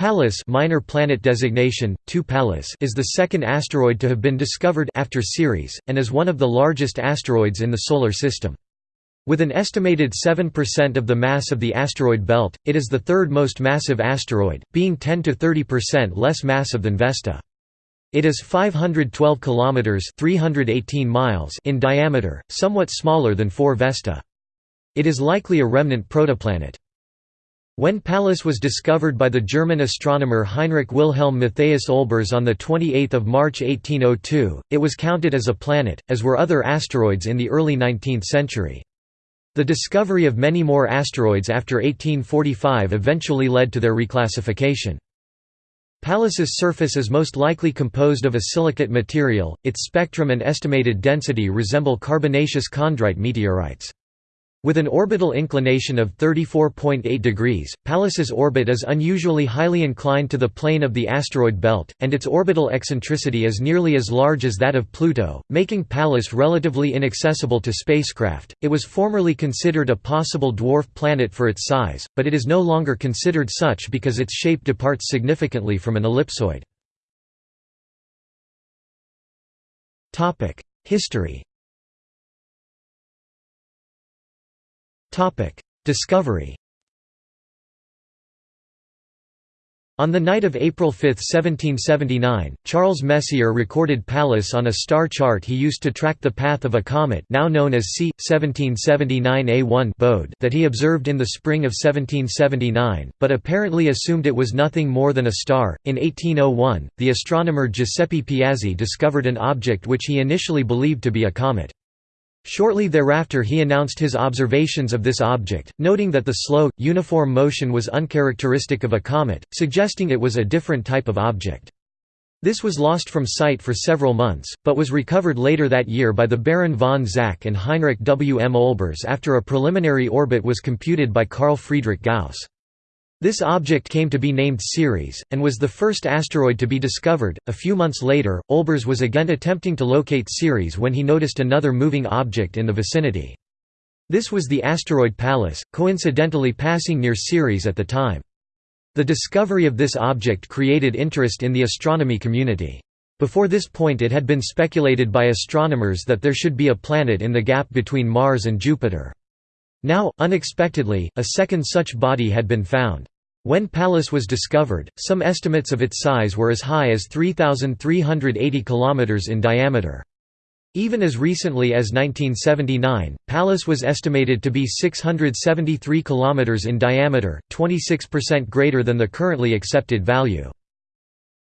Pallas minor planet designation, 2 Pallas is the second asteroid to have been discovered after Ceres, and is one of the largest asteroids in the Solar System. With an estimated 7% of the mass of the asteroid belt, it is the third most massive asteroid, being 10–30% less massive than Vesta. It is 512 kilometers (318 miles) in diameter, somewhat smaller than 4 Vesta. It is likely a remnant protoplanet. When Pallas was discovered by the German astronomer Heinrich Wilhelm Matthias Olbers on 28 March 1802, it was counted as a planet, as were other asteroids in the early 19th century. The discovery of many more asteroids after 1845 eventually led to their reclassification. Pallas's surface is most likely composed of a silicate material, its spectrum and estimated density resemble carbonaceous chondrite meteorites. With an orbital inclination of 34.8 degrees, Pallas's orbit is unusually highly inclined to the plane of the asteroid belt, and its orbital eccentricity is nearly as large as that of Pluto, making Pallas relatively inaccessible to spacecraft. It was formerly considered a possible dwarf planet for its size, but it is no longer considered such because its shape departs significantly from an ellipsoid. History Discovery On the night of April 5, 1779, Charles Messier recorded Pallas on a star chart he used to track the path of a comet now known as C. 1779 A1 that he observed in the spring of 1779, but apparently assumed it was nothing more than a star. In 1801, the astronomer Giuseppe Piazzi discovered an object which he initially believed to be a comet. Shortly thereafter he announced his observations of this object, noting that the slow, uniform motion was uncharacteristic of a comet, suggesting it was a different type of object. This was lost from sight for several months, but was recovered later that year by the Baron von Zach and Heinrich W. M. Olbers after a preliminary orbit was computed by Carl Friedrich Gauss. This object came to be named Ceres, and was the first asteroid to be discovered. A few months later, Olbers was again attempting to locate Ceres when he noticed another moving object in the vicinity. This was the asteroid Pallas, coincidentally passing near Ceres at the time. The discovery of this object created interest in the astronomy community. Before this point it had been speculated by astronomers that there should be a planet in the gap between Mars and Jupiter. Now, unexpectedly, a second such body had been found. When Pallas was discovered, some estimates of its size were as high as 3,380 km in diameter. Even as recently as 1979, Pallas was estimated to be 673 km in diameter, 26% greater than the currently accepted value.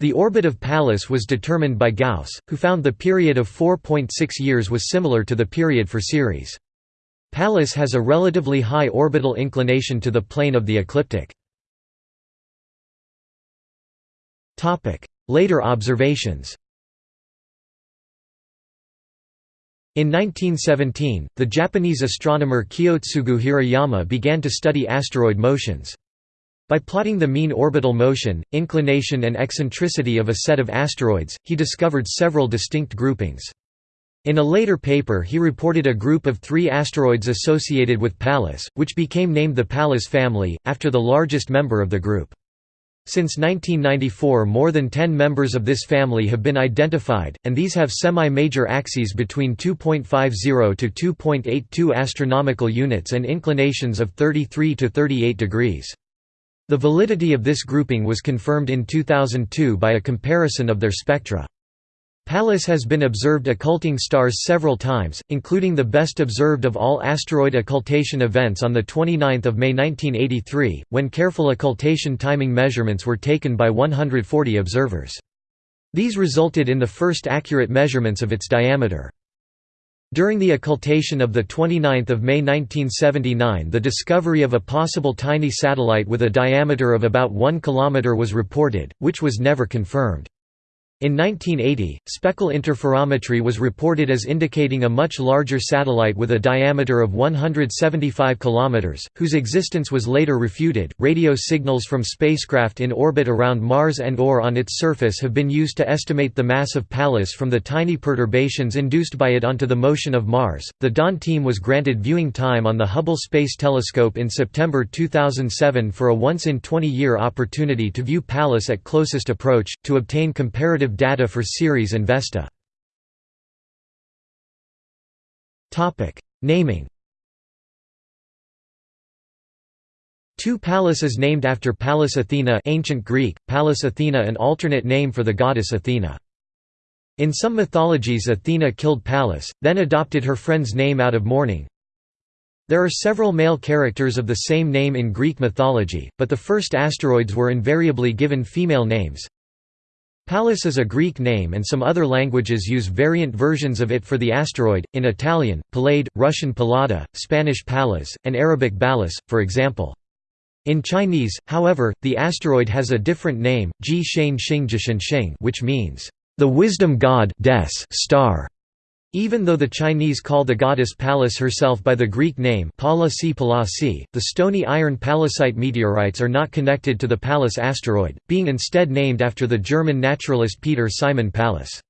The orbit of Pallas was determined by Gauss, who found the period of 4.6 years was similar to the period for Ceres. Pallas has a relatively high orbital inclination to the plane of the ecliptic. Later observations In 1917, the Japanese astronomer Kiyotsugu Hirayama began to study asteroid motions. By plotting the mean orbital motion, inclination and eccentricity of a set of asteroids, he discovered several distinct groupings. In a later paper he reported a group of three asteroids associated with Pallas, which became named the Pallas family, after the largest member of the group. Since 1994 more than 10 members of this family have been identified, and these have semi-major axes between 2.50 to 2.82 astronomical units and inclinations of 33 to 38 degrees. The validity of this grouping was confirmed in 2002 by a comparison of their spectra. Pallas has been observed occulting stars several times, including the best observed of all asteroid occultation events on 29 May 1983, when careful occultation timing measurements were taken by 140 observers. These resulted in the first accurate measurements of its diameter. During the occultation of 29 May 1979 the discovery of a possible tiny satellite with a diameter of about 1 km was reported, which was never confirmed. In 1980, speckle interferometry was reported as indicating a much larger satellite with a diameter of 175 km, whose existence was later refuted. Radio signals from spacecraft in orbit around Mars and or on its surface have been used to estimate the mass of Pallas from the tiny perturbations induced by it onto the motion of Mars. The Dawn team was granted viewing time on the Hubble Space Telescope in September 2007 for a once in 20 year opportunity to view Pallas at closest approach, to obtain comparative data for Ceres and Vesta. Naming Two Pallas is named after Pallas Athena ancient Greek, Pallas Athena an alternate name for the goddess Athena. In some mythologies Athena killed Pallas, then adopted her friend's name out of mourning. There are several male characters of the same name in Greek mythology, but the first asteroids were invariably given female names. Pallas is a Greek name and some other languages use variant versions of it for the asteroid, in Italian, Palade, Russian Pallada, Spanish Pallas, and Arabic Balas, for example. In Chinese, however, the asteroid has a different name, Ji Shane Xing which means, "...the wisdom god star". Even though the Chinese call the goddess Pallas herself by the Greek name the stony iron pallasite meteorites are not connected to the Pallas asteroid, being instead named after the German naturalist Peter Simon Pallas.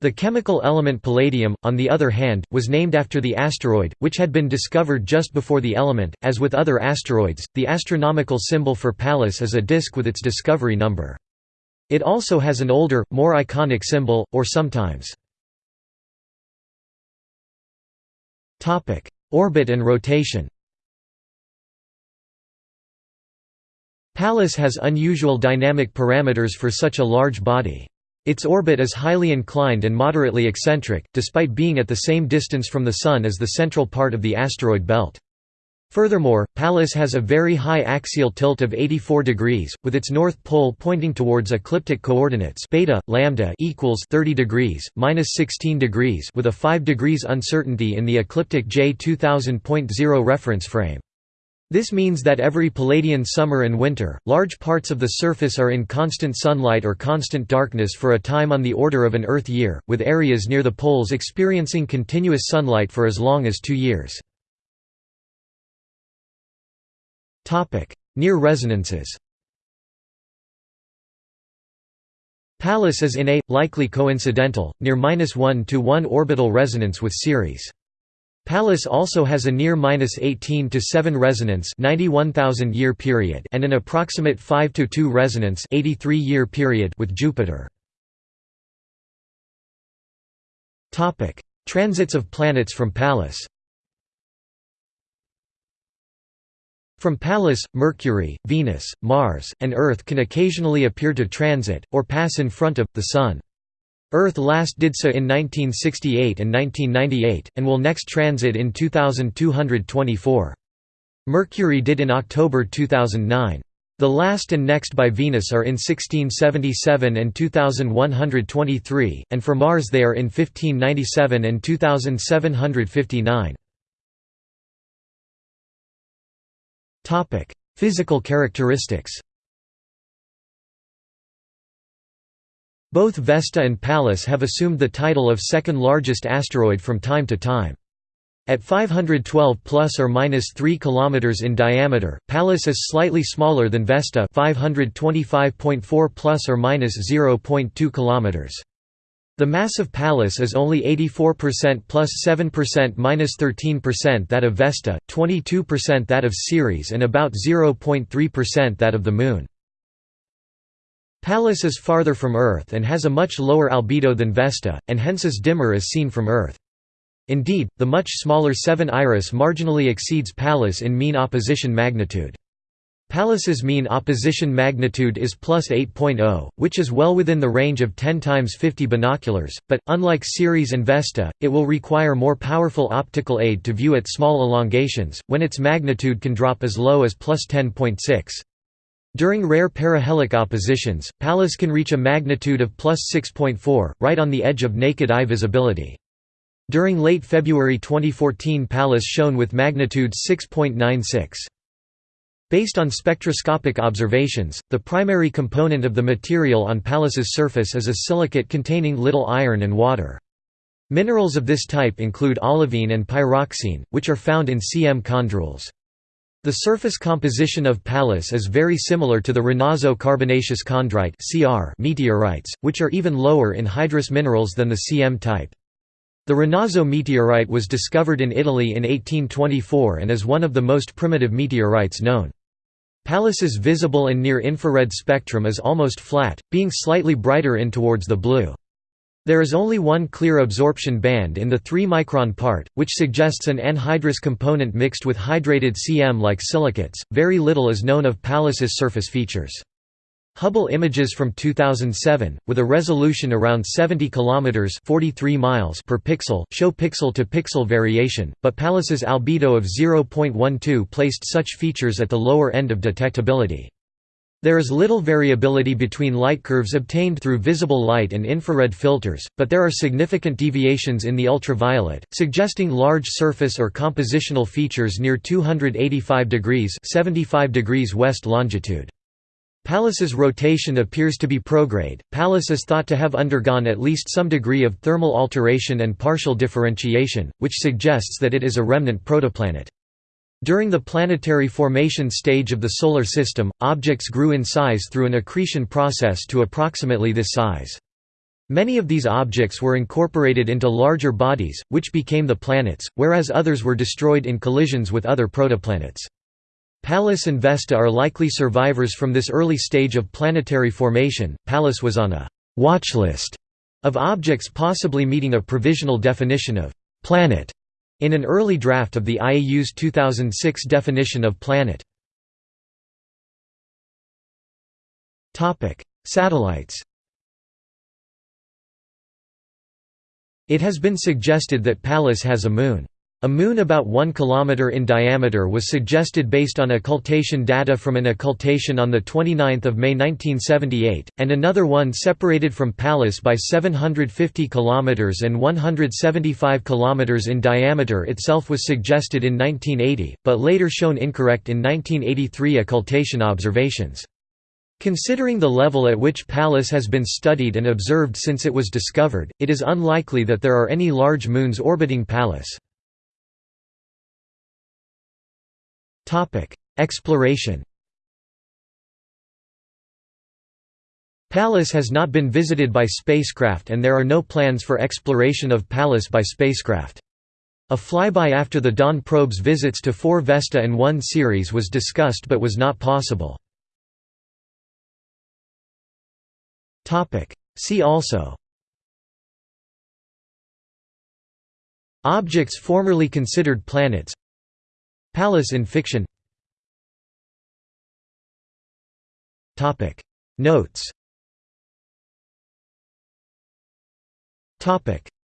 The chemical element palladium, on the other hand, was named after the asteroid, which had been discovered just before the element. As with other asteroids, the astronomical symbol for Pallas is a disk with its discovery number. It also has an older, more iconic symbol, or sometimes Orbit and rotation Pallas has unusual dynamic parameters for such a large body. Its orbit is highly inclined and moderately eccentric, despite being at the same distance from the Sun as the central part of the asteroid belt. Furthermore, Pallas has a very high axial tilt of 84 degrees, with its north pole pointing towards ecliptic coordinates beta lambda equals 30 degrees minus 16 degrees with a 5 degrees uncertainty in the ecliptic J 2000.0 reference frame. This means that every Palladian summer and winter, large parts of the surface are in constant sunlight or constant darkness for a time on the order of an Earth year, with areas near the poles experiencing continuous sunlight for as long as two years. Near resonances Pallas is in a, likely coincidental, near 1 to 1 orbital resonance with Ceres. Pallas also has a near 18 to 7 resonance 91,000 year period and an approximate 5 to 2 resonance 83 year period with Jupiter. Topic: Transits of planets from Pallas. From Pallas, Mercury, Venus, Mars, and Earth can occasionally appear to transit, or pass in front of, the Sun. Earth last did so in 1968 and 1998, and will next transit in 2224. Mercury did in October 2009. The last and next by Venus are in 1677 and 2123, and for Mars they are in 1597 and 2759. Topic: Physical characteristics. Both Vesta and Pallas have assumed the title of second largest asteroid from time to time. At 512 plus or minus 3 km in diameter, Pallas is slightly smaller than Vesta, 525.4 plus or minus 0.2 km. The mass of Pallas is only 84% plus 7% minus 13% that of Vesta, 22% that of Ceres and about 0.3% that of the Moon. Pallas is farther from Earth and has a much lower albedo than Vesta, and hence is dimmer as seen from Earth. Indeed, the much smaller 7 Iris marginally exceeds Pallas in mean opposition magnitude. Pallas's mean opposition magnitude is plus 8.0, which is well within the range of 10 times 50 binoculars, but, unlike Ceres and Vesta, it will require more powerful optical aid to view at small elongations, when its magnitude can drop as low as plus 10.6. During rare perihelic oppositions, Pallas can reach a magnitude of plus 6.4, right on the edge of naked eye visibility. During late February 2014 Pallas shone with magnitude 6.96. Based on spectroscopic observations, the primary component of the material on Pallas's surface is a silicate containing little iron and water. Minerals of this type include olivine and pyroxene, which are found in cm chondrules. The surface composition of Pallas is very similar to the Renazzo carbonaceous chondrite meteorites, which are even lower in hydrous minerals than the cm type. The Renazzo meteorite was discovered in Italy in 1824 and is one of the most primitive meteorites known. Pallas's visible and near-infrared spectrum is almost flat, being slightly brighter in towards the blue. There is only one clear absorption band in the 3-micron part, which suggests an anhydrous component mixed with hydrated Cm-like silicates. Very little is known of Pallas's surface features. Hubble images from 2007, with a resolution around 70 km 43 miles per pixel, show pixel-to-pixel -pixel variation, but Pallas's albedo of 0.12 placed such features at the lower end of detectability. There is little variability between light curves obtained through visible light and infrared filters, but there are significant deviations in the ultraviolet, suggesting large surface or compositional features near 285 degrees 75 degrees west longitude. Pallas's rotation appears to be prograde. Pallas is thought to have undergone at least some degree of thermal alteration and partial differentiation, which suggests that it is a remnant protoplanet. During the planetary formation stage of the Solar System, objects grew in size through an accretion process to approximately this size. Many of these objects were incorporated into larger bodies, which became the planets, whereas others were destroyed in collisions with other protoplanets. Pallas and Vesta are likely survivors from this early stage of planetary formation. Pallas was on a watch list of objects possibly meeting a provisional definition of planet in an early draft of the IAU's 2006 definition of planet. Topic: Satellites It has been suggested that Pallas has a moon. A moon about 1 km in diameter was suggested based on occultation data from an occultation on 29 May 1978, and another one separated from Pallas by 750 km and 175 km in diameter itself was suggested in 1980, but later shown incorrect in 1983 occultation observations. Considering the level at which Pallas has been studied and observed since it was discovered, it is unlikely that there are any large moons orbiting Pallas. Topic: Exploration. Pallas has not been visited by spacecraft and there are no plans for exploration of Pallas by spacecraft. A flyby after the Dawn probe's visits to 4 Vesta and 1 Ceres was discussed but was not possible. See also Objects formerly considered planets Pallas in fiction. Notes.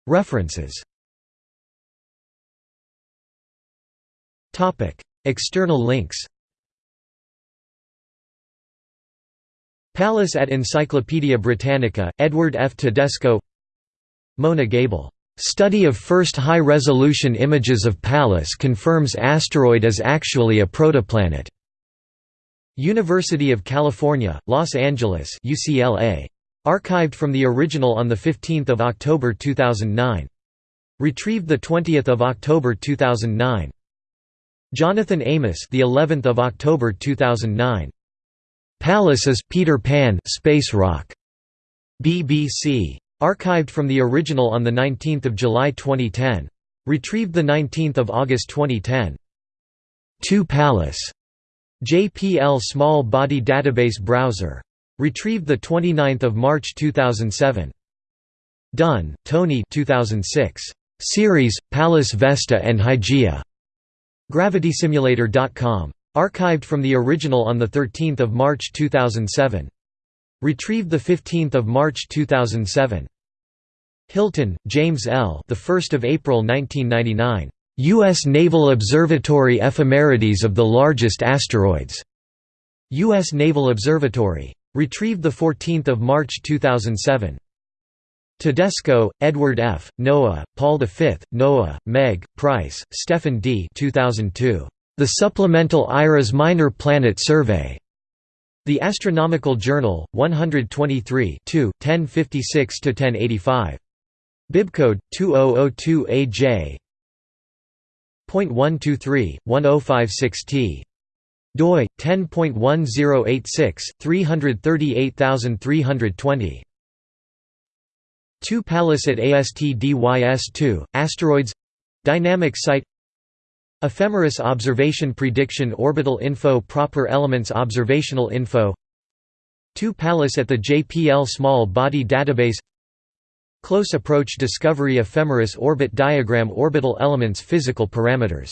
References. External links. Pallas at Encyclopædia Britannica, Edward F. Tedesco. Mona Gable Study of first high-resolution images of Pallas confirms asteroid is actually a protoplanet. University of California, Los Angeles UCLA. Archived from the original on 15 October 2009. Retrieved 20 October 2009. Jonathan Amos the 11th of October 2009. Pallas is Peter Pan space rock. BBC. Archived from the original on 19 July 2010. Retrieved 19 August 2010. 2 Pallas. JPL Small Body Database Browser. Retrieved 29 March 2007. Dunn, Tony 2006. Series, Pallas Vesta and Hygiea. GravitySimulator.com. Archived from the original on 13 March 2007. Retrieved 15 March 2007. Hilton, James L. The 1st of April 1999. U.S. Naval Observatory Ephemerides of the Largest Asteroids. U.S. Naval Observatory. Retrieved 14 March 2007. Tedesco, Edward F., Noah, Paul V, Noah, Meg, Price, Stephen D. 2002. The Supplemental IRAS Minor Planet Survey. The Astronomical Journal, 123 1056–1085. Bibcode 2002AJ. .123 1056T doi 10.1086 338320 2 Pallas at ASTDYS2 asteroids dynamic site ephemeris observation prediction orbital info proper elements observational info. 2 Pallas at the JPL small body database. Close approach discovery ephemeris orbit diagram orbital elements physical parameters